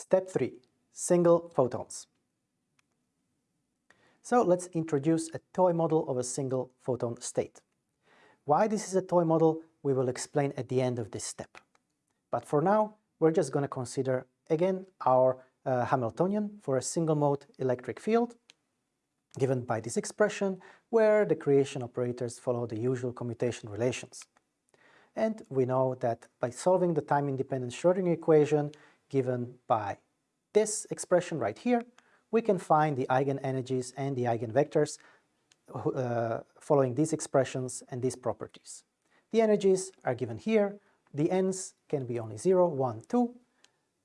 Step 3. Single photons. So let's introduce a toy model of a single photon state. Why this is a toy model we will explain at the end of this step. But for now, we're just going to consider again our uh, Hamiltonian for a single mode electric field given by this expression where the creation operators follow the usual commutation relations. And we know that by solving the time-independent Schrödinger equation given by this expression right here, we can find the eigenenergies and the eigenvectors uh, following these expressions and these properties. The energies are given here, the n's can be only 0, 1, 2,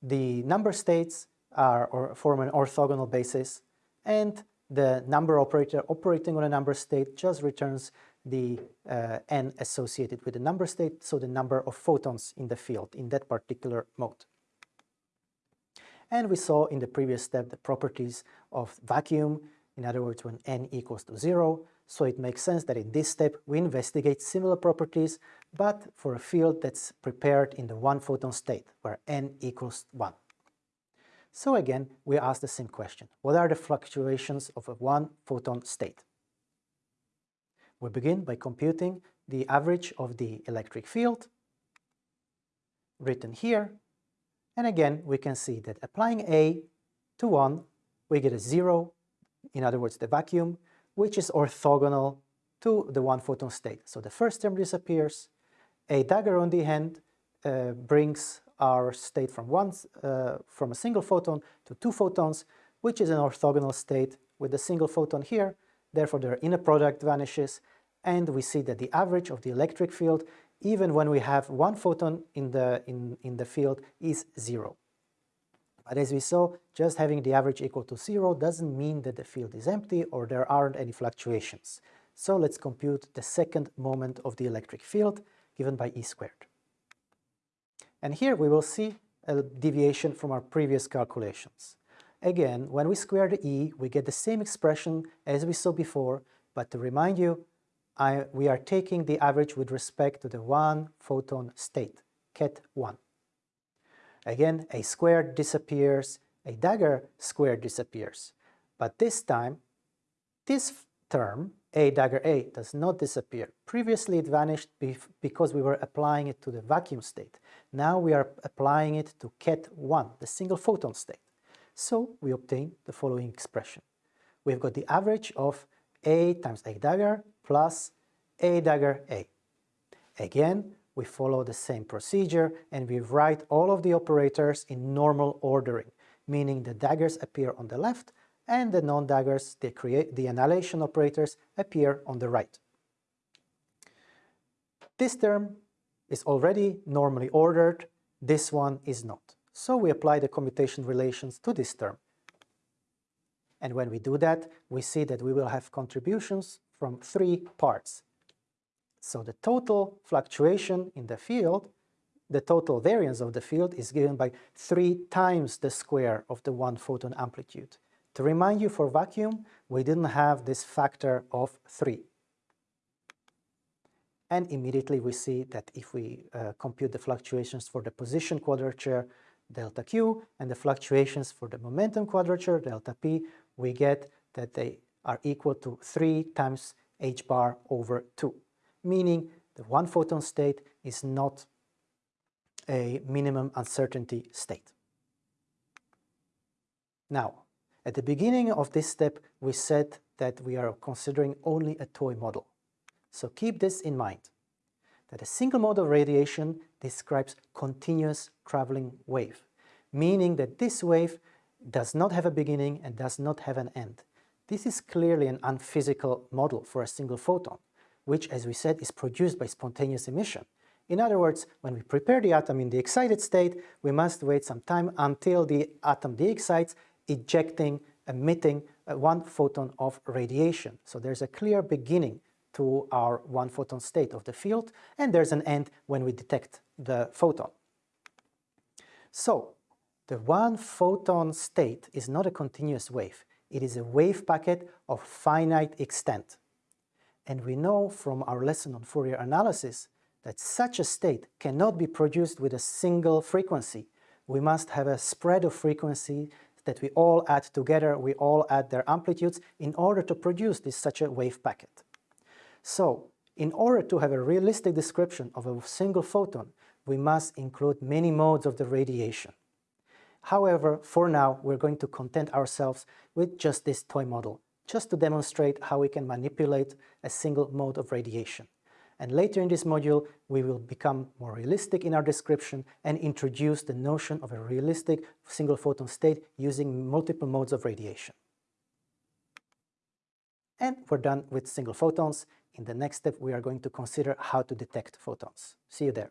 the number states are or form an orthogonal basis, and the number operator operating on a number state just returns the uh, n associated with the number state, so the number of photons in the field in that particular mode. And we saw in the previous step the properties of vacuum, in other words when n equals to 0, so it makes sense that in this step we investigate similar properties, but for a field that's prepared in the one photon state, where n equals 1. So again, we ask the same question. What are the fluctuations of a one photon state? We begin by computing the average of the electric field, written here, and again we can see that applying A to 1, we get a 0, in other words the vacuum, which is orthogonal to the one photon state. So the first term disappears, a dagger on the hand uh, brings our state from one uh, from a single photon to two photons, which is an orthogonal state with a single photon here. Therefore, their inner product vanishes, and we see that the average of the electric field, even when we have one photon in the in in the field, is zero. But as we saw, just having the average equal to zero doesn't mean that the field is empty or there aren't any fluctuations. So let's compute the second moment of the electric field given by E squared. And here we will see a deviation from our previous calculations. Again, when we square the E, we get the same expression as we saw before, but to remind you, I, we are taking the average with respect to the one photon state, ket 1. Again, a squared disappears, a dagger squared disappears. But this time, this term a dagger A does not disappear. Previously it vanished because we were applying it to the vacuum state. Now we are applying it to ket 1, the single photon state. So we obtain the following expression. We've got the average of A times A dagger plus A dagger A. Again, we follow the same procedure and we write all of the operators in normal ordering, meaning the daggers appear on the left and the non-daggers, the, the annihilation operators, appear on the right. This term is already normally ordered, this one is not. So we apply the commutation relations to this term. And when we do that, we see that we will have contributions from three parts. So the total fluctuation in the field, the total variance of the field is given by three times the square of the one photon amplitude. To remind you, for vacuum, we didn't have this factor of 3. And immediately we see that if we uh, compute the fluctuations for the position quadrature, delta q, and the fluctuations for the momentum quadrature, delta p, we get that they are equal to 3 times h bar over 2, meaning the one photon state is not a minimum uncertainty state. Now, at the beginning of this step, we said that we are considering only a toy model. So keep this in mind, that a single mode of radiation describes continuous traveling wave, meaning that this wave does not have a beginning and does not have an end. This is clearly an unphysical model for a single photon, which, as we said, is produced by spontaneous emission. In other words, when we prepare the atom in the excited state, we must wait some time until the atom de-excites ejecting, emitting uh, one photon of radiation. So there's a clear beginning to our one photon state of the field, and there's an end when we detect the photon. So the one photon state is not a continuous wave. It is a wave packet of finite extent. And we know from our lesson on Fourier analysis that such a state cannot be produced with a single frequency, we must have a spread of frequency that we all add together, we all add their amplitudes in order to produce this such a wave packet. So, in order to have a realistic description of a single photon, we must include many modes of the radiation. However, for now, we're going to content ourselves with just this toy model, just to demonstrate how we can manipulate a single mode of radiation. And later in this module, we will become more realistic in our description and introduce the notion of a realistic single photon state using multiple modes of radiation. And we're done with single photons. In the next step, we are going to consider how to detect photons. See you there.